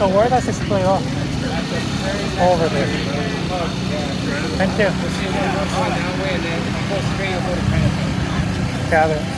So where does this play off? Over there. Thank you. Gather.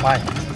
Vai.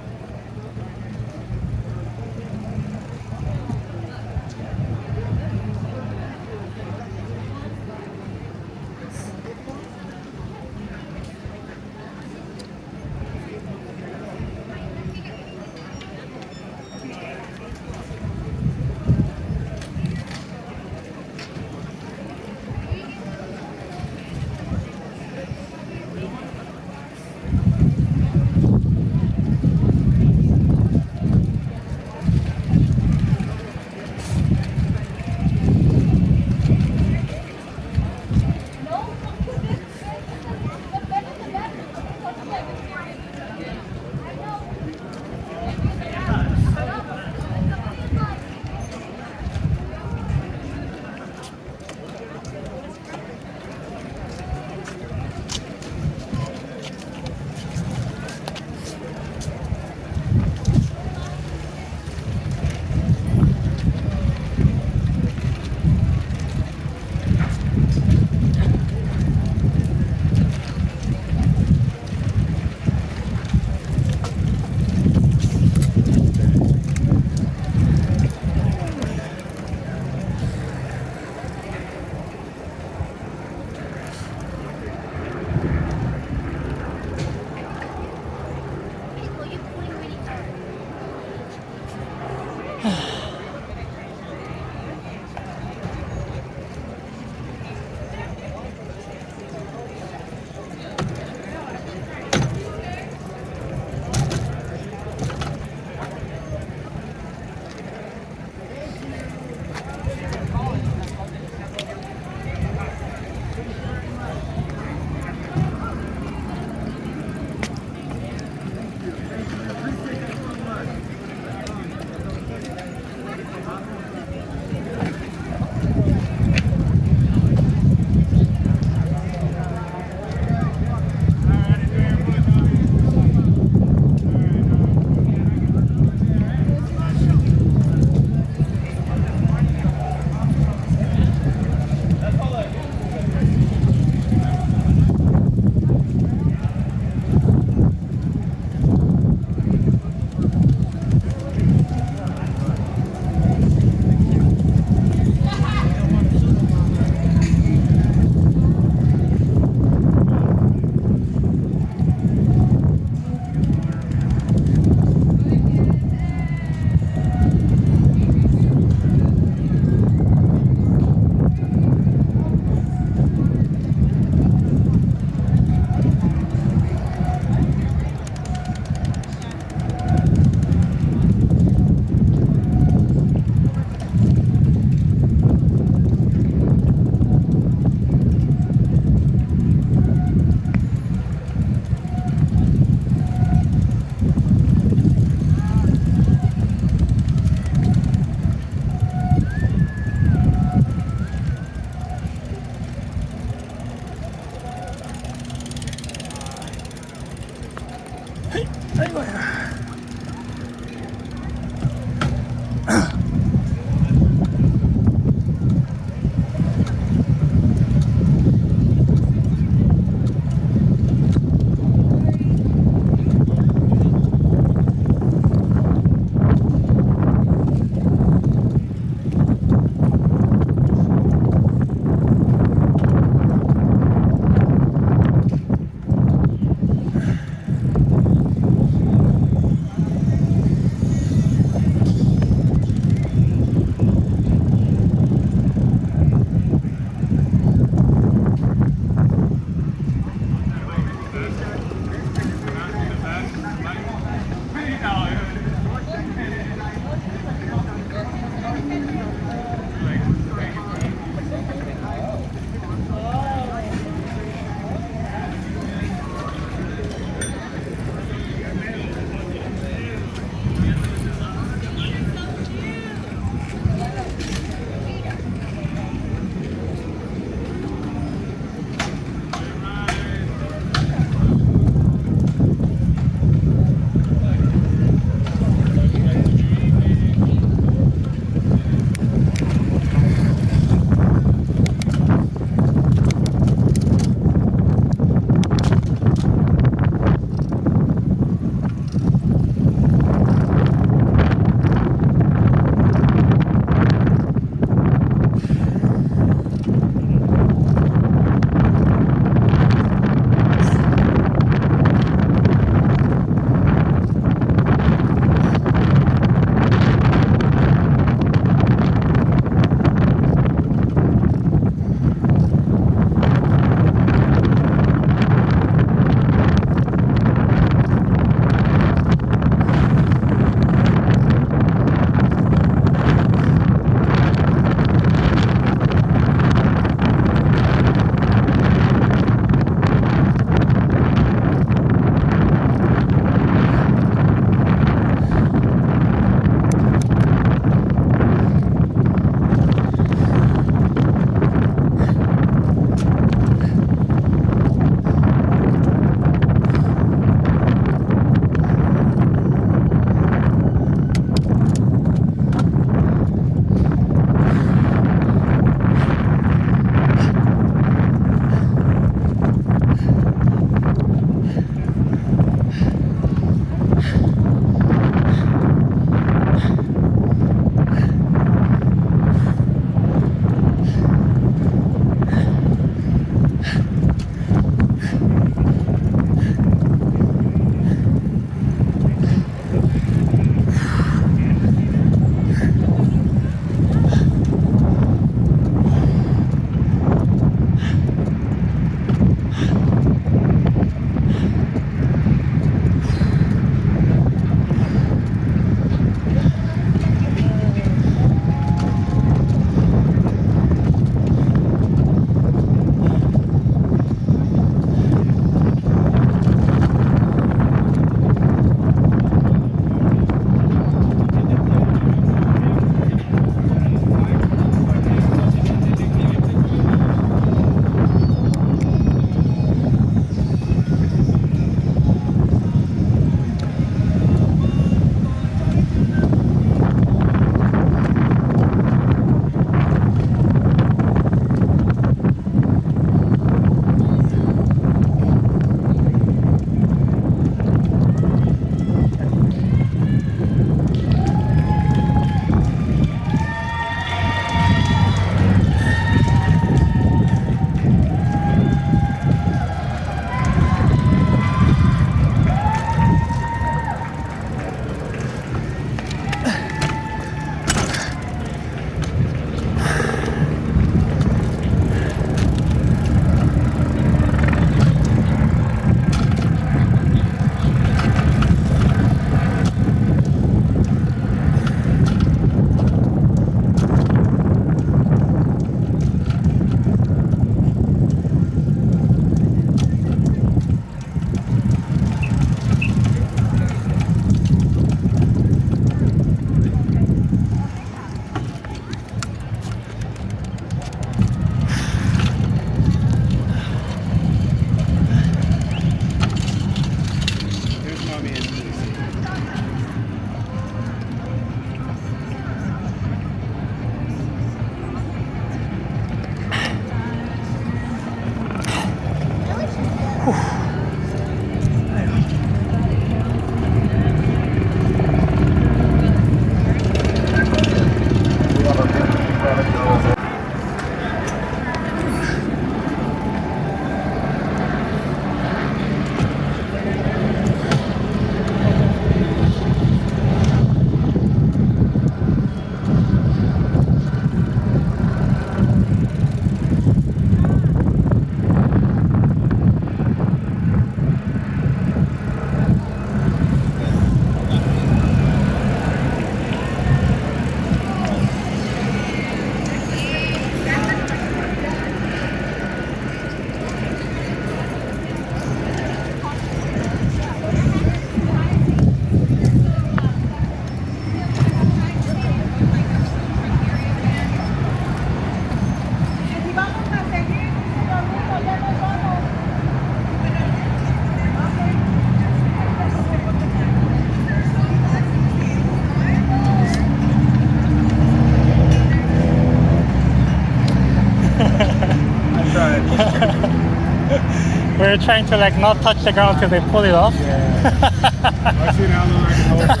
They're trying to like not touch the ground till they pull it off. Yeah. I've seen how long I can hold it.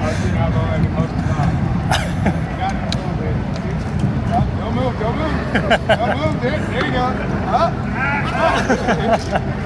I've seen how long I can hold the top. Got it a little bit. Up, Don't move, don't move. Don't move. There, there you go. Up.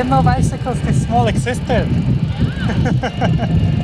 Didn't know bicycles this small existed.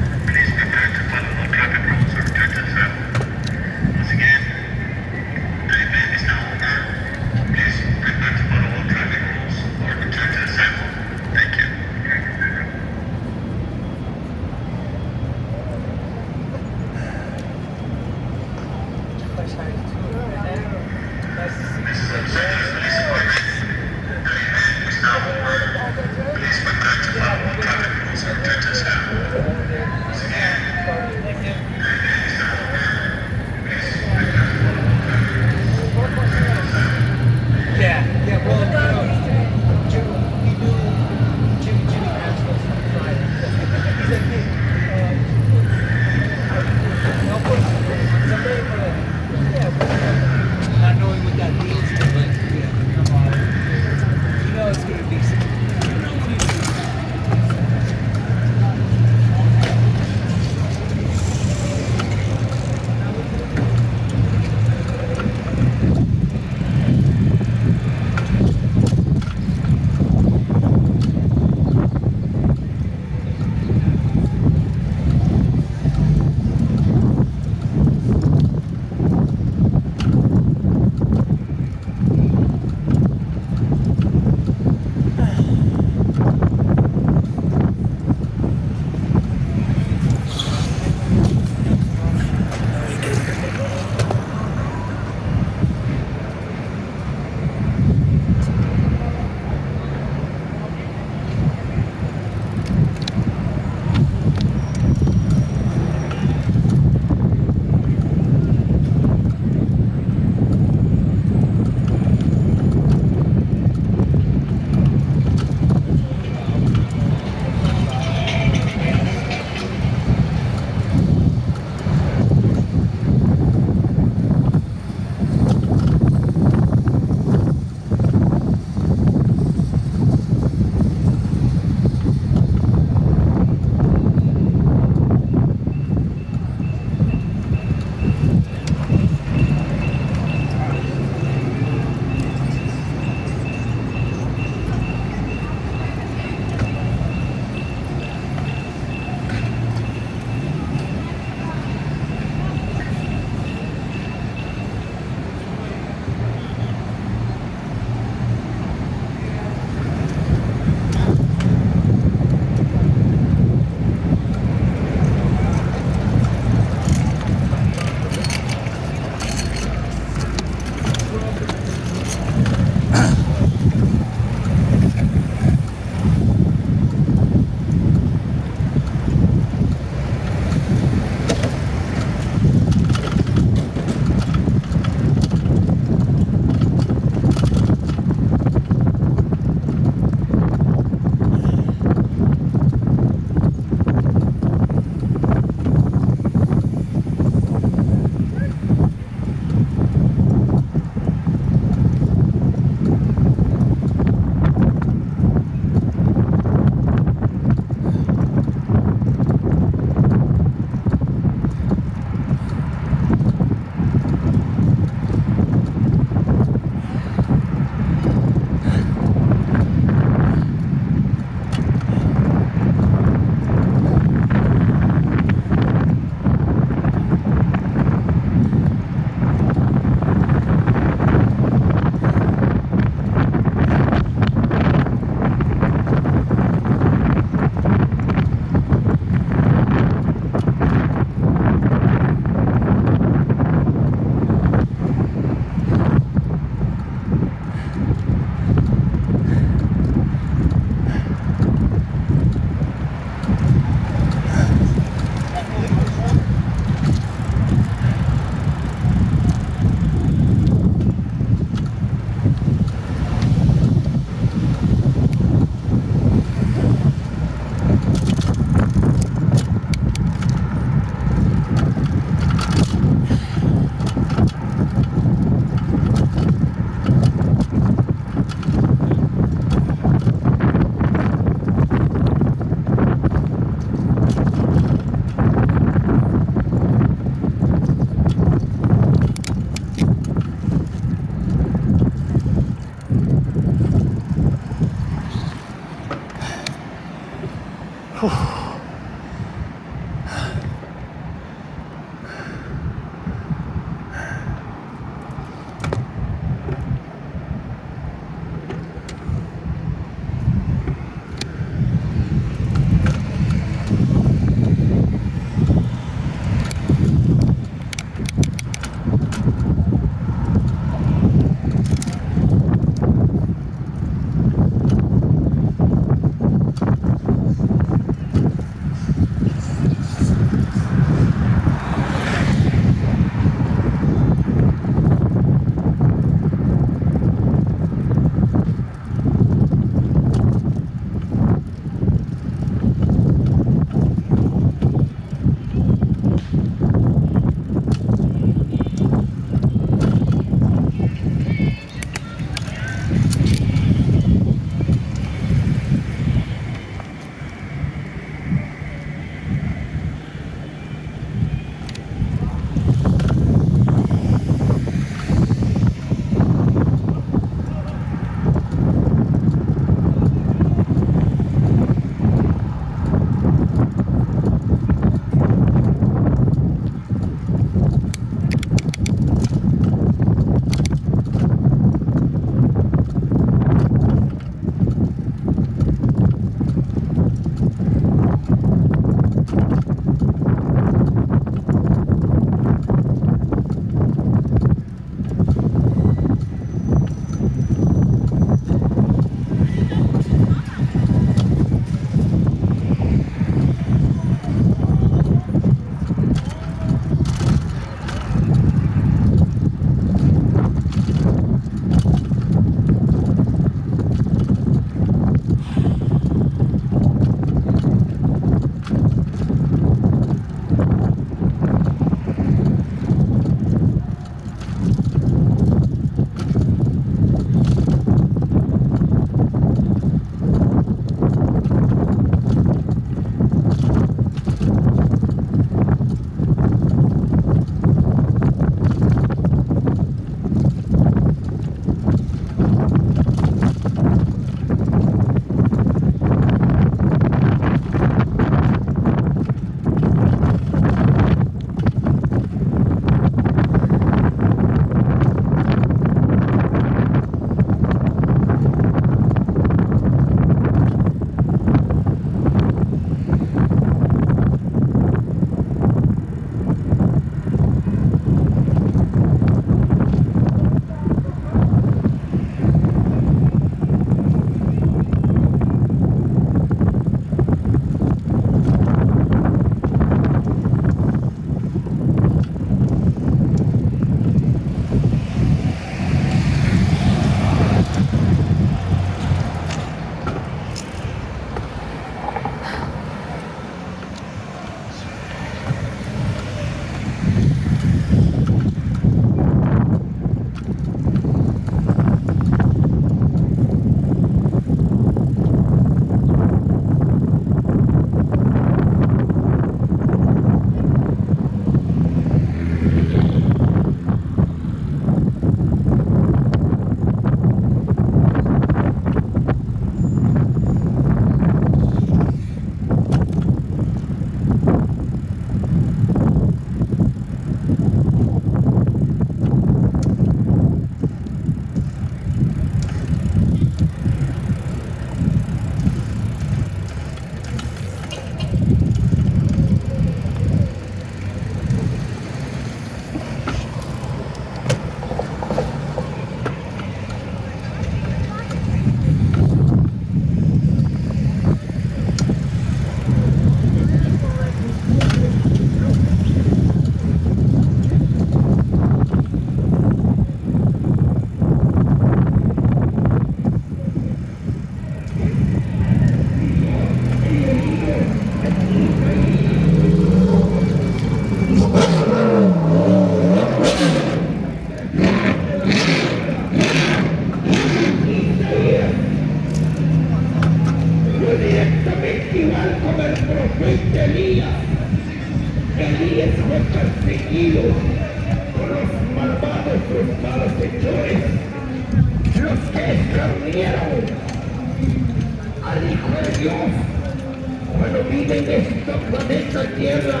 cuando viven en este planeta Tierra,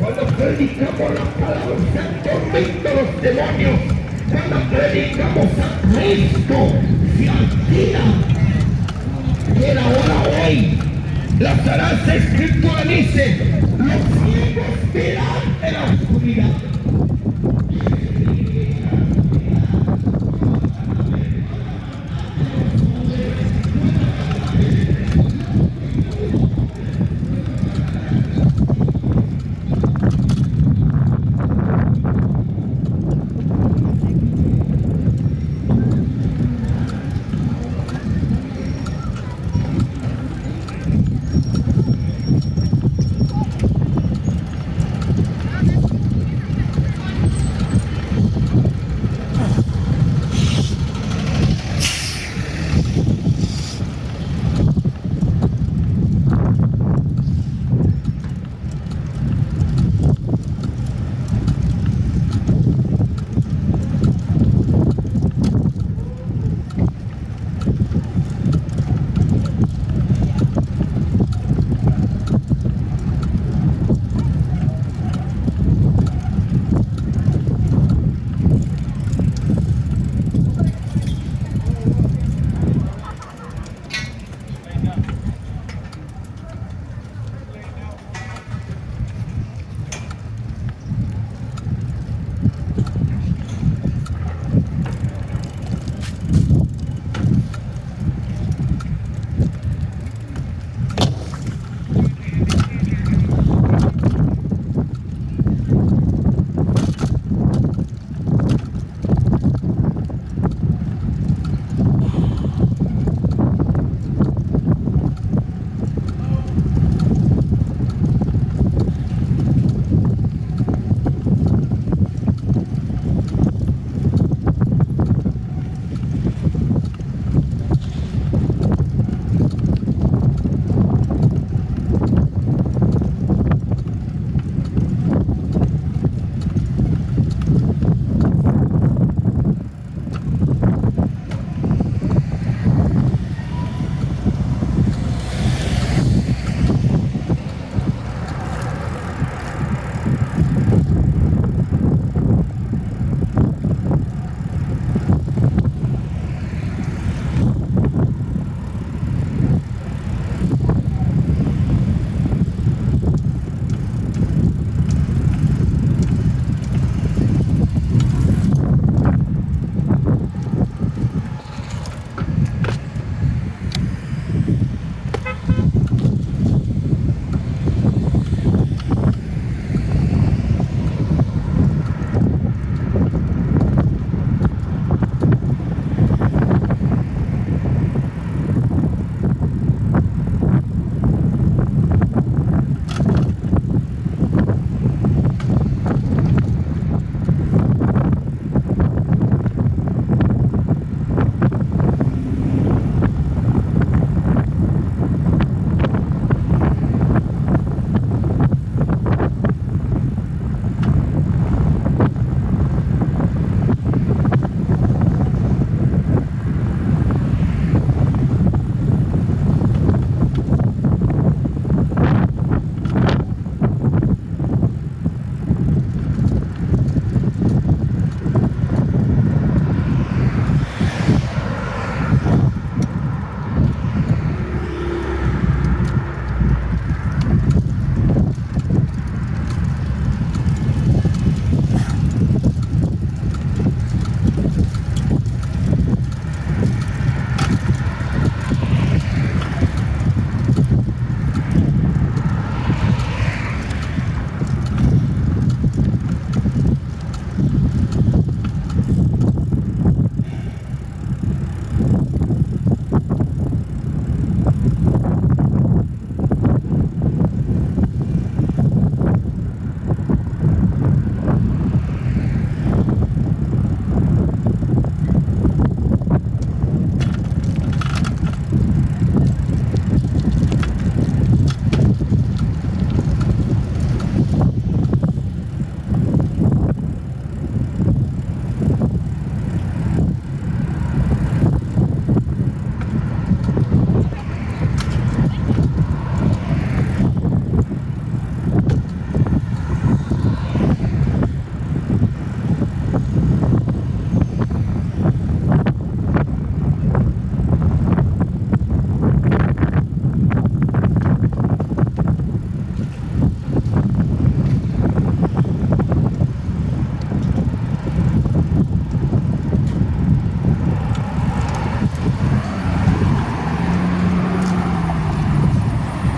cuando predicamos la palabra, se tormentan los demonios, cuando predicamos a Cristo, se altera. Y ahora hoy, la Sagrada Escritura dice, los ciegos verán en la oscuridad.